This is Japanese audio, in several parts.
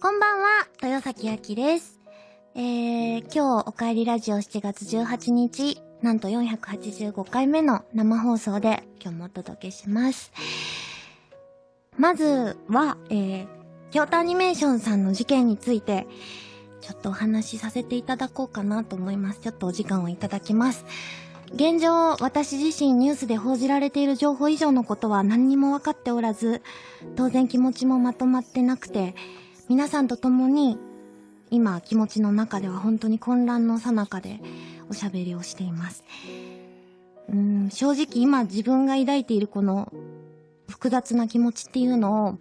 こんばんは、豊崎あきです。えー、今日お帰りラジオ7月18日、なんと485回目の生放送で今日もお届けします。まずは、えー、京都アニメーションさんの事件について、ちょっとお話しさせていただこうかなと思います。ちょっとお時間をいただきます。現状、私自身ニュースで報じられている情報以上のことは何にも分かっておらず、当然気持ちもまとまってなくて、皆さんと共に、今気持ちの中では本当に混乱の最中でおしゃべりをしています。うん、正直今自分が抱いているこの複雑な気持ちっていうのを、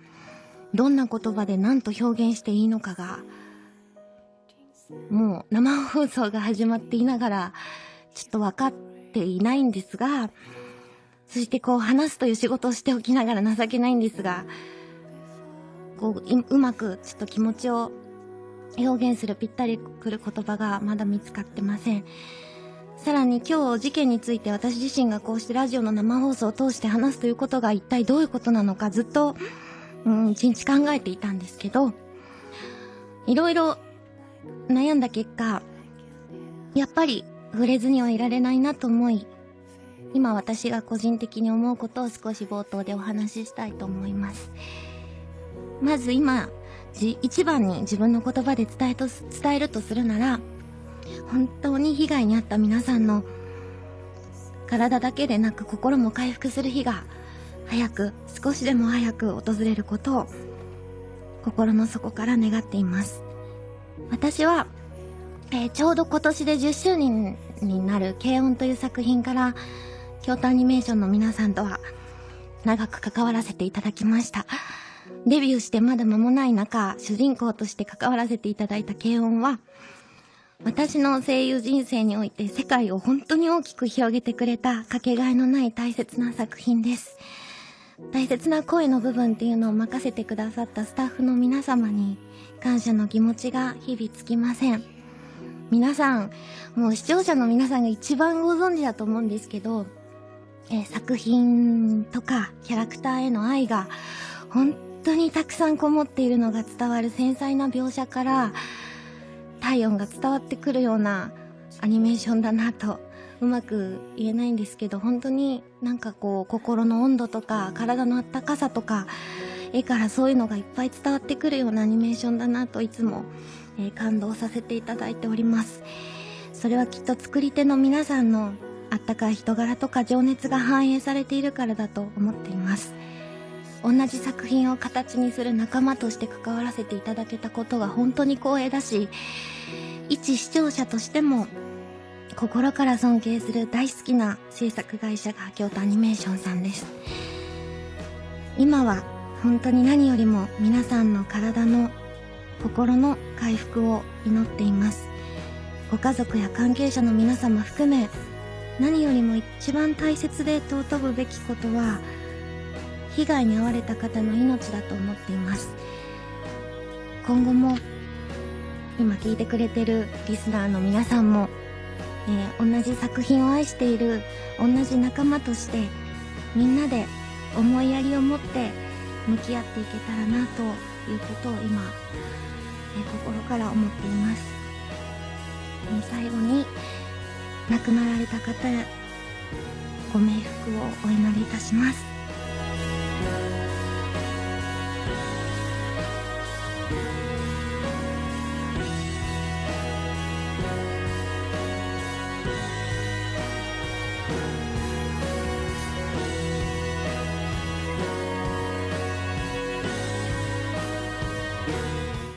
どんな言葉で何と表現していいのかが、もう生放送が始まっていながら、ちょっと分かってていないんですが、そしてこう話すという仕事をしておきながら情けないんですが、こう、うまくちょっと気持ちを表現するぴったりくる言葉がまだ見つかってません。さらに今日事件について私自身がこうしてラジオの生放送を通して話すということが一体どういうことなのかずっと、うん、一日考えていたんですけど、いろいろ悩んだ結果、やっぱり触れずにはいられないなと思い、今私が個人的に思うことを少し冒頭でお話ししたいと思います。まず今、一番に自分の言葉で伝えと、伝えるとするなら、本当に被害に遭った皆さんの体だけでなく心も回復する日が早く、少しでも早く訪れることを心の底から願っています。私は、えー、ちょうど今年で10周年になる軽音という作品から、京都アニメーションの皆さんとは長く関わらせていただきました。デビューしてまだ間もない中、主人公として関わらせていただいた軽音は、私の声優人生において世界を本当に大きく広げてくれたかけがえのない大切な作品です。大切な声の部分っていうのを任せてくださったスタッフの皆様に感謝の気持ちが日々つきません。皆さん、もう視聴者の皆さんが一番ご存知だと思うんですけど、えー、作品とかキャラクターへの愛が本当にたくさんこもっているのが伝わる繊細な描写から体温が伝わってくるようなアニメーションだなとうまく言えないんですけど本当になんかこう心の温度とか体のあったかさとか絵からそういうのがいっぱい伝わってくるようなアニメーションだなといつもえ、感動させていただいております。それはきっと作り手の皆さんのあったかい人柄とか情熱が反映されているからだと思っています。同じ作品を形にする仲間として関わらせていただけたことが本当に光栄だし、一視聴者としても心から尊敬する大好きな制作会社が京都アニメーションさんです。今は本当に何よりも皆さんの体の心の回復を祈っています。ご家族や関係者の皆様含め何よりも一番大切で尊ぶべきことは被害に遭われた方の命だと思っています。今後も今聞いてくれてるリスナーの皆さんも、えー、同じ作品を愛している同じ仲間としてみんなで思いやりを持って向き合っていけたらなということを今え心から思っています、え最後に亡くなられた方ご冥福をお祈りいたします。